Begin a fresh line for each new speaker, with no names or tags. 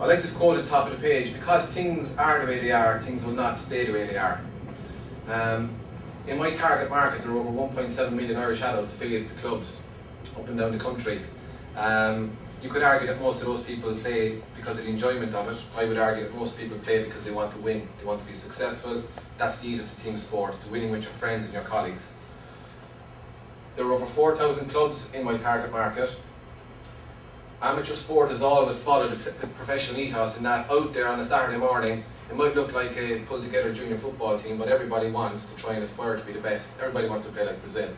I like this quote at the top of the page, because things are the way they are, things will not stay the way they are. Um, in my target market, there are over 1.7 million Irish adults affiliated to clubs up and down the country. Um, you could argue that most of those people play because of the enjoyment of it. I would argue that most people play because they want to win, they want to be successful. That's the ethos of team sport, it's winning with your friends and your colleagues. There are over 4,000 clubs in my target market. Amateur sport has always followed the professional ethos in that out there on a Saturday morning, it might look like a pulled together junior football team, but everybody wants to try and aspire to be the best. Everybody wants to play like Brazil.